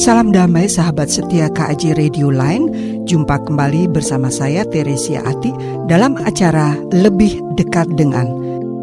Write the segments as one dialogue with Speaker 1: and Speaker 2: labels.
Speaker 1: Salam damai sahabat setia KAJ Radio Line. Jumpa kembali bersama saya Teresia Ati dalam acara Lebih Dekat Dengan.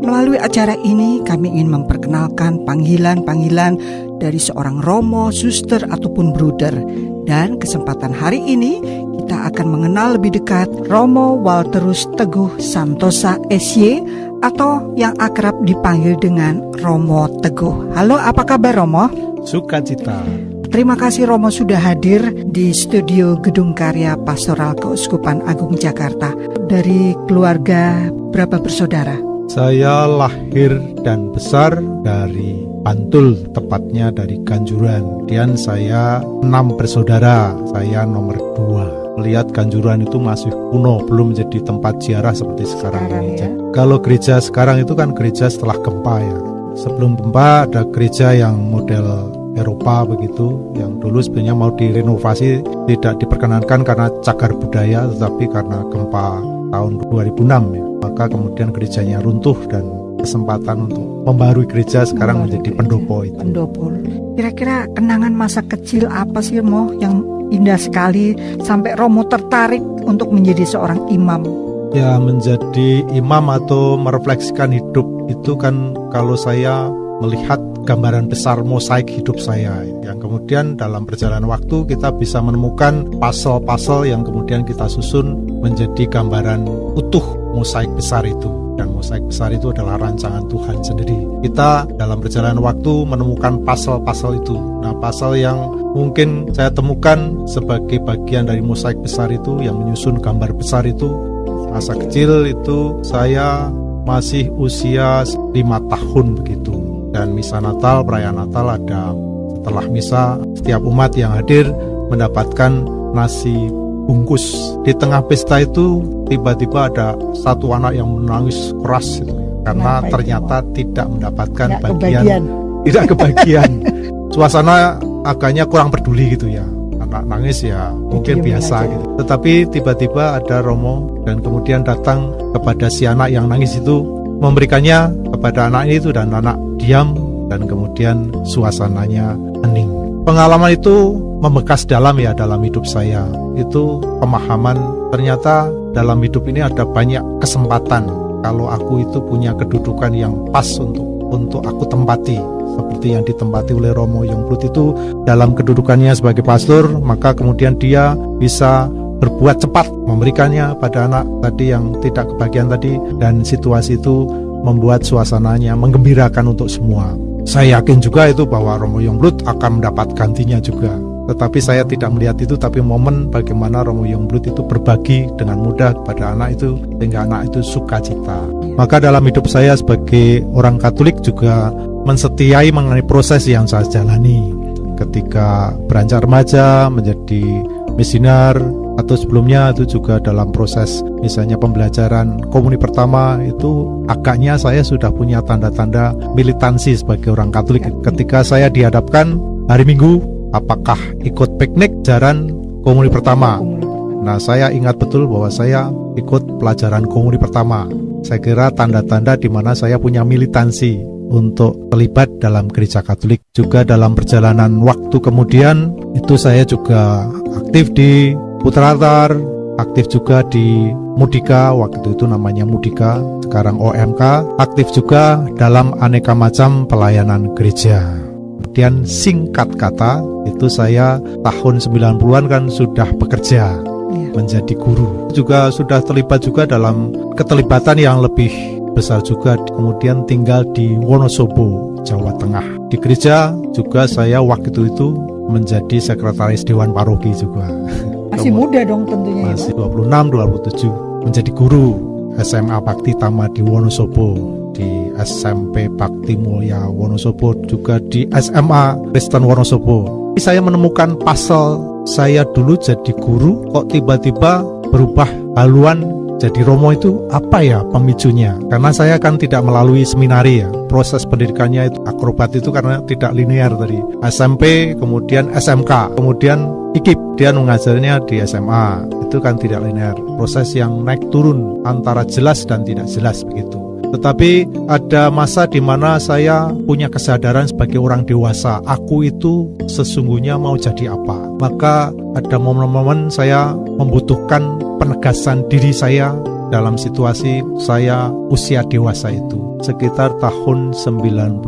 Speaker 1: Melalui acara ini kami ingin memperkenalkan panggilan-panggilan dari seorang romo, suster ataupun bruder. Dan kesempatan hari ini kita akan mengenal lebih dekat Romo Walterus Teguh Santosa SY atau yang akrab dipanggil dengan Romo Teguh. Halo, apa kabar Romo?
Speaker 2: Sukacita.
Speaker 1: Terima kasih Romo sudah hadir di studio Gedung Karya Pastoral Keuskupan Agung Jakarta. Dari keluarga berapa bersaudara?
Speaker 2: Saya lahir dan besar dari Bantul, tepatnya dari Kanjuran. Dan saya enam bersaudara, saya nomor dua. Melihat Kanjuran itu masih kuno, belum menjadi tempat ziarah seperti sekarang, sekarang ini. Ya? Kalau gereja sekarang itu kan gereja setelah gempa ya. Sebelum gempa ada gereja yang model Eropa begitu yang dulu sebenarnya mau direnovasi tidak diperkenankan karena cagar budaya tetapi karena gempa tahun 2006 ya maka kemudian gerejanya runtuh dan kesempatan untuk membarui gereja sekarang menjadi pendopo itu.
Speaker 1: Pendopo. Kira-kira kenangan masa kecil apa sih Mo yang indah sekali sampai Romo tertarik untuk menjadi seorang imam?
Speaker 2: Ya menjadi imam atau merefleksikan hidup itu kan kalau saya melihat gambaran besar mosaik hidup saya yang kemudian dalam perjalanan waktu kita bisa menemukan pasal-pasal yang kemudian kita susun menjadi gambaran utuh mosaik besar itu dan mosaik besar itu adalah rancangan Tuhan sendiri. Kita dalam perjalanan waktu menemukan pasal-pasal itu. Nah, pasal yang mungkin saya temukan sebagai bagian dari mosaik besar itu yang menyusun gambar besar itu masa kecil itu saya masih usia lima tahun begitu dan misa Natal, perayaan Natal ada setelah misa setiap umat yang hadir mendapatkan nasi bungkus. Di tengah pesta itu tiba-tiba ada satu anak yang menangis keras itu karena Kenapa ternyata itu? tidak mendapatkan tidak bagian kebagian. tidak kebagian. Suasana agaknya kurang peduli gitu ya. Anak nangis ya mungkin biasa aja. gitu. Tetapi tiba-tiba ada Romo dan kemudian datang kepada si anak yang nangis itu memberikannya kepada anak itu dan anak diam dan kemudian suasananya hening. Pengalaman itu membekas dalam ya dalam hidup saya. Itu pemahaman ternyata dalam hidup ini ada banyak kesempatan kalau aku itu punya kedudukan yang pas untuk untuk aku tempati seperti yang ditempati oleh Romo Yongblut itu dalam kedudukannya sebagai pastor maka kemudian dia bisa berbuat cepat memberikannya pada anak tadi yang tidak kebagian tadi dan situasi itu membuat suasananya menggembirakan untuk semua. Saya yakin juga itu bahwa Romo Yongblut akan mendapat gantinya juga. Tetapi saya tidak melihat itu, tapi momen bagaimana Romo Yongblut itu berbagi dengan mudah kepada anak itu, sehingga anak itu sukacita. Maka dalam hidup saya sebagai orang Katolik juga mensetiai mengenai proses yang saya jalani. Ketika beranjak remaja, menjadi misioner, atau sebelumnya itu juga dalam proses misalnya pembelajaran komuni pertama itu agaknya saya sudah punya tanda-tanda militansi sebagai orang Katolik. Ketika saya dihadapkan hari Minggu apakah ikut piknik jaran komuni pertama? Nah saya ingat betul bahwa saya ikut pelajaran komuni pertama. Saya kira tanda-tanda di mana saya punya militansi untuk terlibat dalam gereja Katolik. Juga dalam perjalanan waktu kemudian itu saya juga aktif di Putratar aktif juga di Mudika, waktu itu namanya Mudika, sekarang OMK, aktif juga dalam aneka macam pelayanan gereja. Kemudian singkat kata, itu saya tahun 90-an kan sudah bekerja iya. menjadi guru. Juga sudah terlibat juga dalam keterlibatan yang lebih besar juga kemudian tinggal di Wonosobo, Jawa Tengah. Di gereja juga saya waktu itu menjadi sekretaris Dewan Paroki juga.
Speaker 1: Masih muda dong tentunya
Speaker 2: Masih ya, 26, 27 menjadi guru SMA Bakti Tama di Wonosobo di SMP Bakti Mulia Wonosobo juga di SMA Kristen Wonosobo. Saya menemukan pasal saya dulu jadi guru kok tiba-tiba berubah haluan jadi Romo itu apa ya pemicunya? Karena saya kan tidak melalui seminari ya. Proses pendidikannya itu akrobat itu karena tidak linear tadi. SMP, kemudian SMK, kemudian IKIP. Dia mengajarnya di SMA. Itu kan tidak linear. Proses yang naik turun antara jelas dan tidak jelas begitu. Tetapi ada masa di mana saya punya kesadaran sebagai orang dewasa, aku itu sesungguhnya mau jadi apa. Maka ada momen-momen saya membutuhkan penegasan diri saya dalam situasi saya usia dewasa itu. Sekitar tahun 94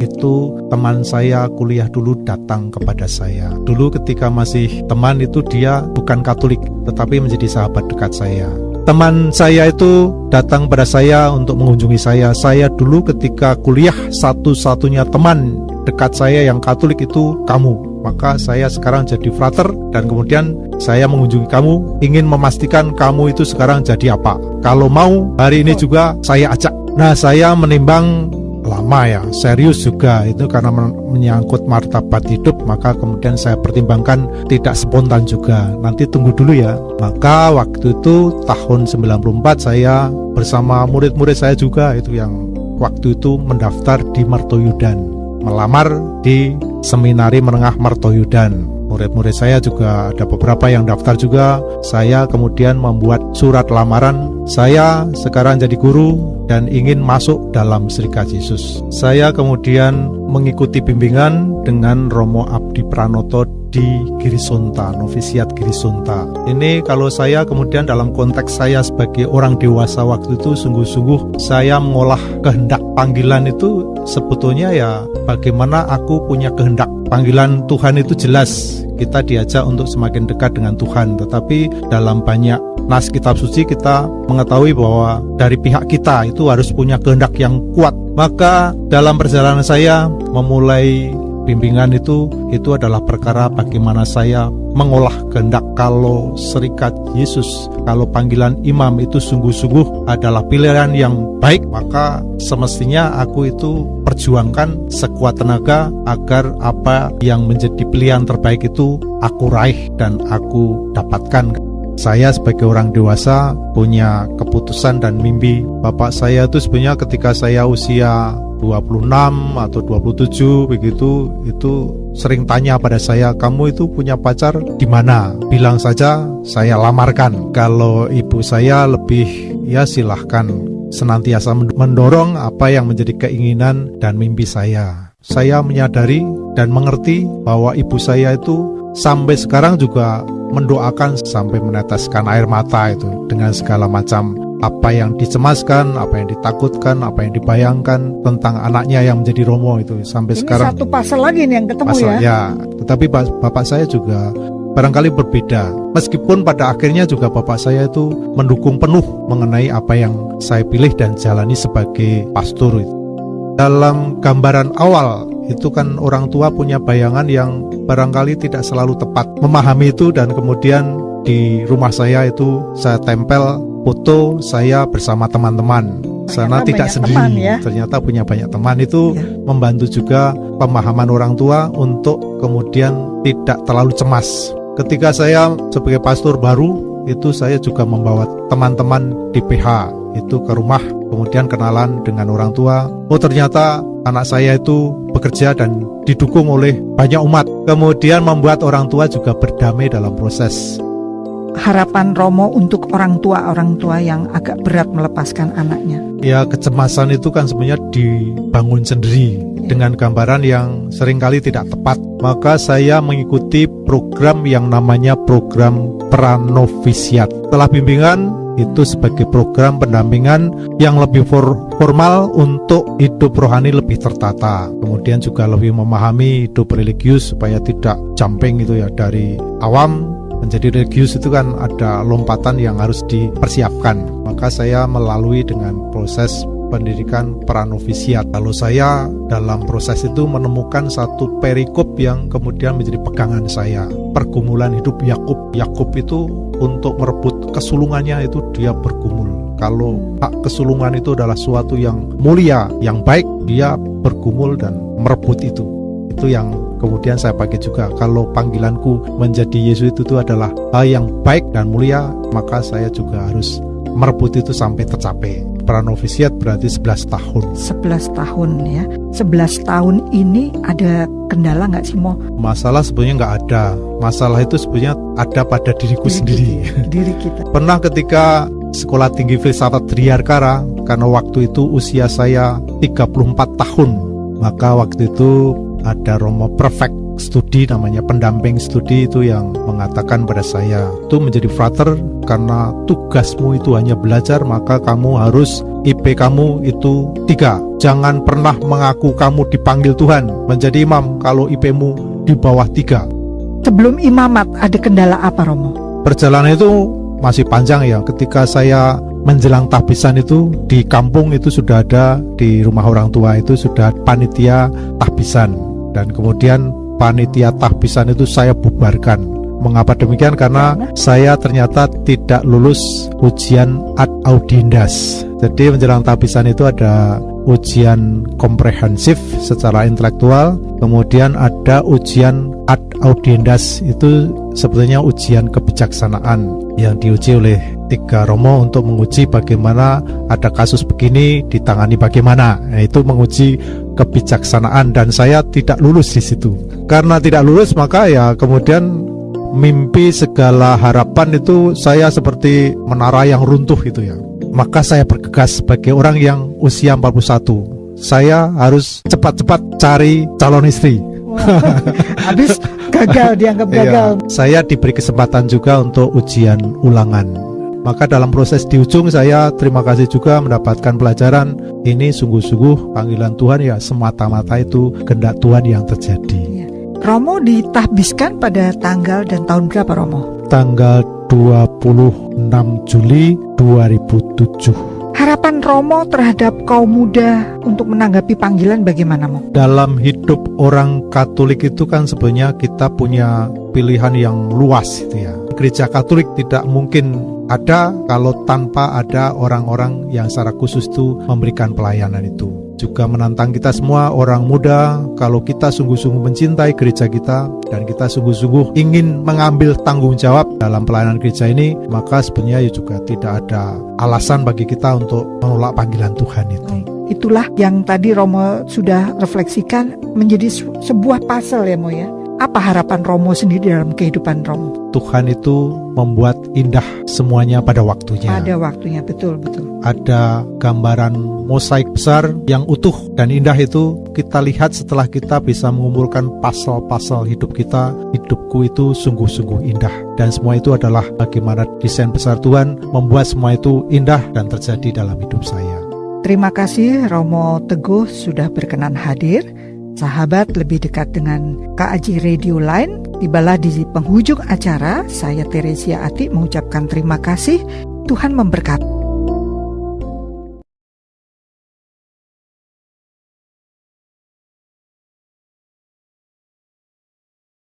Speaker 2: itu teman saya kuliah dulu datang kepada saya. Dulu ketika masih teman itu dia bukan Katolik tetapi menjadi sahabat dekat saya. Teman saya itu datang pada saya untuk mengunjungi saya. Saya dulu ketika kuliah satu-satunya teman dekat saya yang Katolik itu kamu. Maka saya sekarang jadi frater dan kemudian saya mengunjungi kamu. Ingin memastikan kamu itu sekarang jadi apa. Kalau mau hari ini juga saya ajak. Nah saya menimbang lama ya serius juga itu karena menyangkut martabat hidup maka kemudian saya pertimbangkan tidak spontan juga nanti tunggu dulu ya maka waktu itu tahun 94 saya bersama murid-murid saya juga itu yang waktu itu mendaftar di Martoyudan melamar di Seminari Menengah Martoyudan. Murid-murid saya juga ada beberapa yang daftar juga. Saya kemudian membuat surat lamaran. Saya sekarang jadi guru dan ingin masuk dalam Serikat Yesus. Saya kemudian mengikuti bimbingan dengan Romo Abdi Pranoto di Girisonta, novisiat Girisonta. Ini kalau saya kemudian dalam konteks saya sebagai orang dewasa waktu itu sungguh-sungguh saya mengolah kehendak panggilan itu sebetulnya ya bagaimana aku punya kehendak panggilan Tuhan itu jelas kita diajak untuk semakin dekat dengan Tuhan tetapi dalam banyak nas kitab suci kita mengetahui bahwa dari pihak kita itu harus punya kehendak yang kuat. Maka dalam perjalanan saya memulai bimbingan itu itu adalah perkara bagaimana saya mengolah kehendak. Kalau serikat Yesus kalau panggilan imam itu sungguh-sungguh adalah pilihan yang baik maka semestinya aku itu perjuangkan sekuat tenaga agar apa yang menjadi pilihan terbaik itu aku raih dan aku dapatkan saya sebagai orang dewasa punya keputusan dan mimpi. Bapak saya itu sebenarnya ketika saya usia 26 atau 27 begitu itu sering tanya pada saya kamu itu punya pacar di mana? Bilang saja saya lamarkan. Kalau ibu saya lebih ya silahkan senantiasa mendorong apa yang menjadi keinginan dan mimpi saya. Saya menyadari dan mengerti bahwa ibu saya itu sampai sekarang juga mendoakan sampai meneteskan air mata itu dengan segala macam apa yang dicemaskan, apa yang ditakutkan, apa yang dibayangkan tentang anaknya yang menjadi Romo itu sampai
Speaker 1: Ini
Speaker 2: sekarang.
Speaker 1: satu pasal lagi nih yang ketemu
Speaker 2: pasal,
Speaker 1: ya.
Speaker 2: ya. Tetapi bapak saya juga barangkali berbeda. Meskipun pada akhirnya juga bapak saya itu mendukung penuh mengenai apa yang saya pilih dan jalani sebagai pastor itu. Dalam gambaran awal itu kan orang tua punya bayangan yang barangkali tidak selalu tepat memahami itu dan kemudian di rumah saya itu saya tempel foto saya bersama teman-teman sana tidak sendiri teman, ya? ternyata punya banyak teman itu ya. membantu juga pemahaman orang tua untuk kemudian tidak terlalu cemas ketika saya sebagai pastor baru itu saya juga membawa teman-teman di PH itu ke rumah kemudian kenalan dengan orang tua oh ternyata anak saya itu bekerja dan didukung oleh banyak umat kemudian membuat orang tua juga berdamai dalam proses
Speaker 1: harapan Romo untuk orang tua-orang tua yang agak berat melepaskan anaknya?
Speaker 2: Ya, kecemasan itu kan sebenarnya dibangun sendiri ya. dengan gambaran yang sering kali tidak tepat. Maka saya mengikuti program yang namanya program pranovisiat. Setelah bimbingan, itu sebagai program pendampingan yang lebih for formal untuk hidup rohani lebih tertata. Kemudian juga lebih memahami hidup religius supaya tidak jumping itu ya dari awam menjadi religius itu kan ada lompatan yang harus dipersiapkan. Maka saya melalui dengan proses pendidikan pranovisiat. Lalu saya dalam proses itu menemukan satu perikop yang kemudian menjadi pegangan saya. Pergumulan hidup Yakub. Yakub itu untuk merebut kesulungannya itu dia bergumul. Kalau hak kesulungan itu adalah suatu yang mulia, yang baik, dia bergumul dan merebut itu. Itu yang kemudian saya pakai juga kalau panggilanku menjadi Yesus itu, itu adalah hal yang baik dan mulia maka saya juga harus merebut itu sampai tercapai pranovisiat berarti 11 tahun
Speaker 1: 11 tahun ya 11 tahun ini ada kendala nggak sih Mo?
Speaker 2: Masalah sebenarnya nggak ada Masalah itu sebenarnya ada pada diriku diri sendiri
Speaker 1: Diri kita
Speaker 2: Pernah ketika Sekolah Tinggi Filsafat Driarkara karena waktu itu usia saya 34 tahun. Maka waktu itu ada Romo Perfect studi namanya pendamping studi itu yang mengatakan pada saya itu menjadi frater karena tugasmu itu hanya belajar maka kamu harus IP kamu itu tiga. Jangan pernah mengaku kamu dipanggil Tuhan menjadi imam kalau IP-mu di bawah tiga.
Speaker 1: Sebelum imamat ada kendala apa Romo?
Speaker 2: perjalanan itu masih panjang ya. Ketika saya menjelang tahbisan itu di kampung itu sudah ada di rumah orang tua itu sudah panitia tahbisan dan kemudian panitia tahbisan itu saya bubarkan. Mengapa demikian? Karena saya ternyata tidak lulus ujian ad audiendas. Jadi menjelang tahbisan itu ada ujian komprehensif secara intelektual, kemudian ada ujian ad audiendas itu sebetulnya ujian kebijaksanaan yang diuji oleh tiga romo untuk menguji bagaimana ada kasus begini ditangani bagaimana. Nah, itu menguji kebijaksanaan dan saya tidak lulus di situ. Karena tidak lulus maka ya kemudian mimpi segala harapan itu saya seperti menara yang runtuh itu ya maka saya bergegas sebagai orang yang usia 41. Saya harus cepat-cepat cari calon istri.
Speaker 1: Habis gagal dianggap iya. gagal.
Speaker 2: Iya, saya diberi kesempatan juga untuk ujian ulangan. Maka dalam proses di ujung saya terima kasih juga mendapatkan pelajaran ini sungguh-sungguh panggilan Tuhan ya semata-mata itu kehendak Tuhan yang terjadi. Iya.
Speaker 1: Romo ditahbiskan pada tanggal dan tahun berapa Romo?
Speaker 2: Tanggal 26 Juli 2007.
Speaker 1: Harapan Romo terhadap kaum muda untuk menanggapi panggilan bagaimana, Mo?
Speaker 2: Dalam hidup orang Katolik itu kan sebenarnya kita punya pilihan yang luas itu ya. Gereja Katolik tidak mungkin ada kalau tanpa ada orang-orang yang secara khusus itu memberikan pelayanan itu juga menantang kita semua orang muda kalau kita sungguh-sungguh mencintai gereja kita dan kita sungguh-sungguh ingin mengambil tanggung jawab dalam pelayanan gereja ini maka sebenarnya ya juga tidak ada alasan bagi kita untuk menolak panggilan Tuhan itu.
Speaker 1: Itulah yang tadi Romo sudah refleksikan menjadi sebuah pasal ya Mo ya apa harapan Romo sendiri dalam kehidupan Romo?
Speaker 2: Tuhan itu membuat indah semuanya pada waktunya.
Speaker 1: Pada waktunya, betul, betul.
Speaker 2: Ada gambaran mosaik besar yang utuh dan indah itu kita lihat setelah kita bisa mengumpulkan pasal-pasal hidup kita. Hidupku itu sungguh-sungguh indah. Dan semua itu adalah bagaimana desain besar Tuhan membuat semua itu indah dan terjadi dalam hidup saya.
Speaker 1: Terima kasih Romo Teguh sudah berkenan hadir Sahabat lebih dekat dengan KAJ Radio Line, tibalah di penghujung acara, saya Teresia Ati mengucapkan terima kasih, Tuhan memberkati.